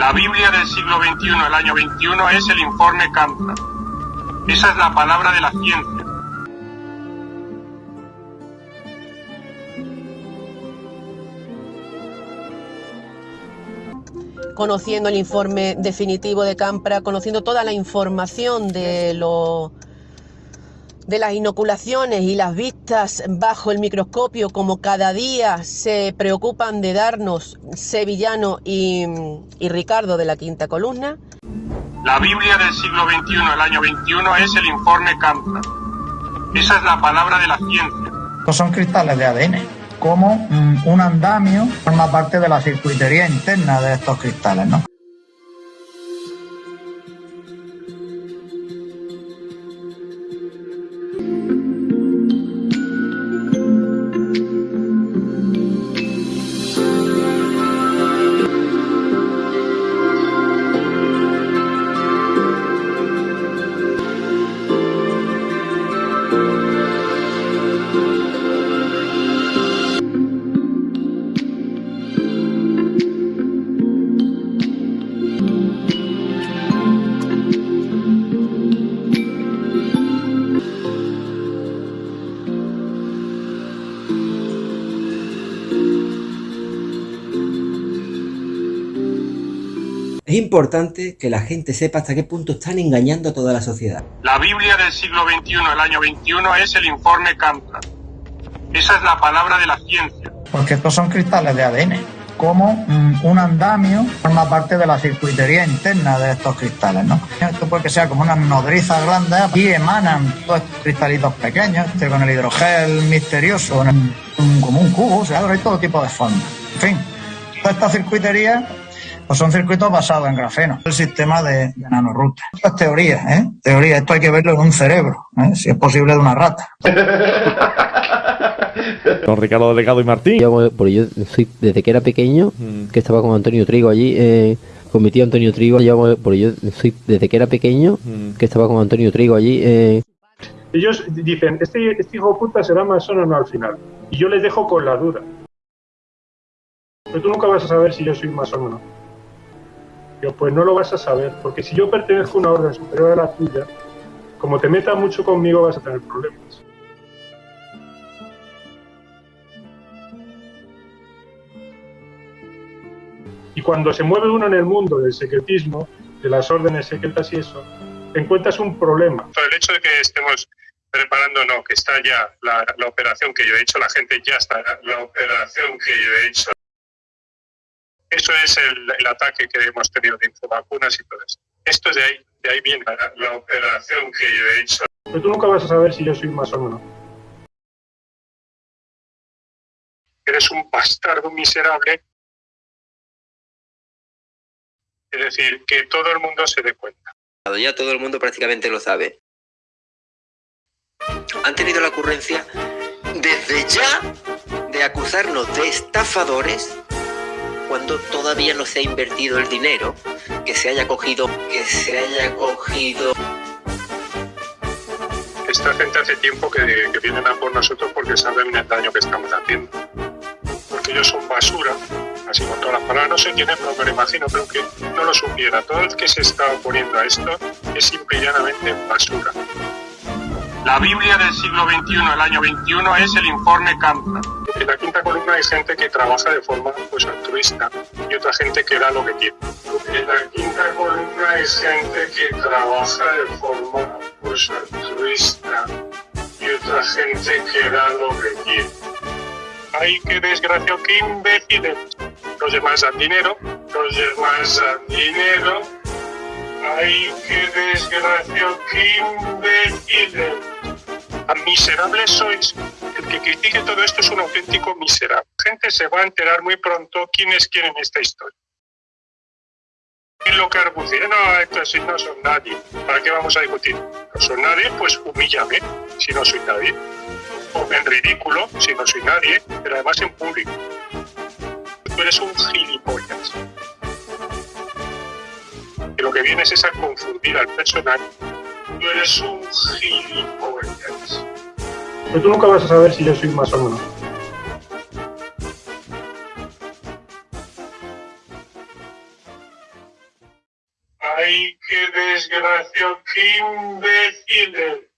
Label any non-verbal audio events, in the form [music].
La Biblia del siglo XXI, el año 21, es el informe Campra. Esa es la palabra de la ciencia. conociendo el informe definitivo de Campra, conociendo toda la información de lo de las inoculaciones y las vistas bajo el microscopio, como cada día se preocupan de darnos Sevillano y, y Ricardo de la quinta columna. La Biblia del siglo XXI, el año 21, es el informe Campra. Esa es la palabra de la ciencia. Son cristales de ADN. Como mm, un andamio forma parte de la circuitería interna de estos cristales, ¿no? Thank you. Es importante que la gente sepa hasta qué punto están engañando a toda la sociedad. La Biblia del siglo XXI, el año 21, es el informe Campra. Esa es la palabra de la ciencia. Porque estos son cristales de ADN. Como mm, un andamio forma parte de la circuitería interna de estos cristales, ¿no? Esto puede que sea como unas nodrizas grandes y emanan todos estos cristalitos pequeños, este con el hidrogel misterioso, un- un- como un cubo, o sea, hay todo tipo de formas. En fin, toda esta circuitería pues son circuitos basados en grafeno, el sistema de, de nanoroutes. Esto es teoría, ¿eh? Teoría, esto hay que verlo en un cerebro, ¿eh? si es posible de una rata. [laughs] Don Ricardo Delegado y Martín. Yo, porque yo soy, desde que era pequeño, que estaba con Antonio Trigo allí, eh, con mi tío Antonio Trigo, yo, porque yo soy, desde que era pequeño, que estaba con Antonio Trigo allí, eh, Ellos dicen, este, este hijo de puta será masón o no al final. Y yo les dejo con la duda. Pero tú nunca vas a saber si yo soy masón o no. Yo, pues no lo vas a saber, porque si yo pertenezco a una orden superior a la tuya, como te metas mucho conmigo vas a tener problemas. Y cuando se mueve uno en el mundo del secretismo, de las órdenes secretas y eso, encuentras un problema. El hecho de que estemos preparando, no, que está ya la, la operación que yo he hecho, la gente ya está, la operación que yo he hecho. Eso es el, el ataque que hemos tenido de infovacunas y todo eso. Esto es de ahí, de ahí viene la, la operación que yo he hecho. Pero tú nunca vas a saber si yo soy masón o no. Eres un bastardo miserable. Es decir, que todo el mundo se dé cuenta. Ya todo el mundo prácticamente lo sabe. Han tenido la ocurrencia desde ya de acusarnos de estafadores cuando todavía no se ha invertido el dinero que se haya cogido, que se haya cogido. Esta gente hace tiempo que, que vienen a por nosotros porque saben el daño que estamos haciendo. Porque ellos son basura, así con todas las palabras. No sé quién es, pero me lo imagino, pero que no lo supiera. Todo el que se está oponiendo a esto es simple y llanamente basura. La Biblia del siglo XXI, el año 21, es el informe Campra. En la quinta columna hay gente que trabaja de forma pues, altruista y otra gente que da lo que quiere. En la quinta columna hay gente que trabaja de forma pues, altruista y otra gente que da lo que quiere. Ay, qué desgracia, qué imbéciles. Los demás dan dinero, los demás dan dinero. Ay, qué desgracia, qué imbéciles. Tan miserables sois. Que critique todo esto es un auténtico miserable. Gente se va a enterar muy pronto quiénes quieren esta historia. Y lo que argucia, no, estos no son nadie. ¿Para qué vamos a discutir? No son nadie, pues humíllame si no soy nadie. O en ridículo si no soy nadie, pero además en público. Tú eres un gilipollas. Y lo que vienes es a confundir al personaje. Tú eres un gilipollas. Pero tú nunca vas a saber si yo soy masón o no. ¡Ay, qué desgracia! ¡Qué imbéciles!